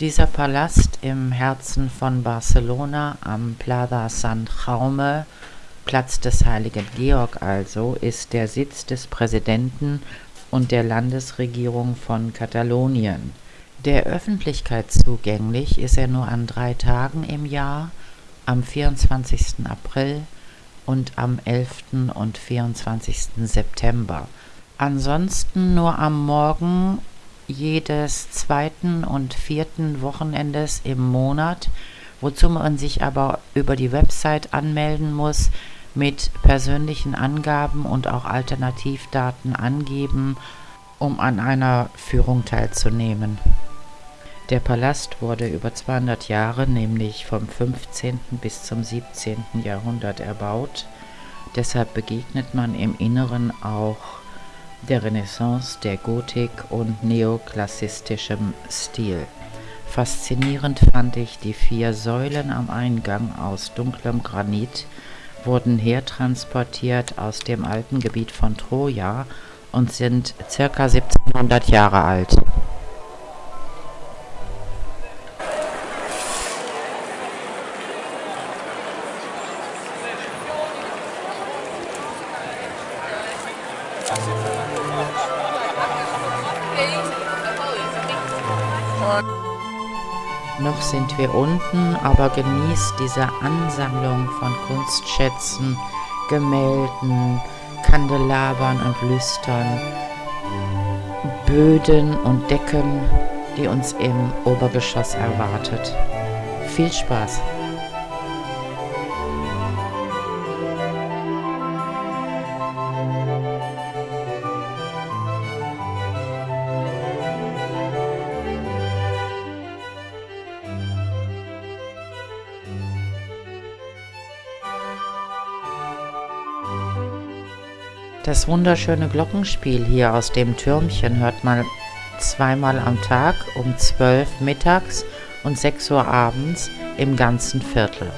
Dieser Palast im Herzen von Barcelona am Plaza Sant Jaume, Platz des Heiligen Georg also, ist der Sitz des Präsidenten und der Landesregierung von Katalonien. Der Öffentlichkeit zugänglich ist er nur an drei Tagen im Jahr, am 24. April und am 11. und 24. September. Ansonsten nur am Morgen jedes zweiten und vierten Wochenendes im Monat, wozu man sich aber über die Website anmelden muss, mit persönlichen Angaben und auch Alternativdaten angeben, um an einer Führung teilzunehmen. Der Palast wurde über 200 Jahre, nämlich vom 15. bis zum 17. Jahrhundert erbaut. Deshalb begegnet man im Inneren auch der Renaissance, der Gotik und neoklassistischem Stil. Faszinierend fand ich die vier Säulen am Eingang aus dunklem Granit, wurden hertransportiert aus dem alten Gebiet von Troja und sind ca. 1700 Jahre alt. Noch sind wir unten, aber genießt diese Ansammlung von Kunstschätzen, Gemälden, Kandelabern und Lüstern, Böden und Decken, die uns im Obergeschoss erwartet. Viel Spaß! Das wunderschöne Glockenspiel hier aus dem Türmchen hört man zweimal am Tag um 12 mittags und 6 Uhr abends im ganzen Viertel.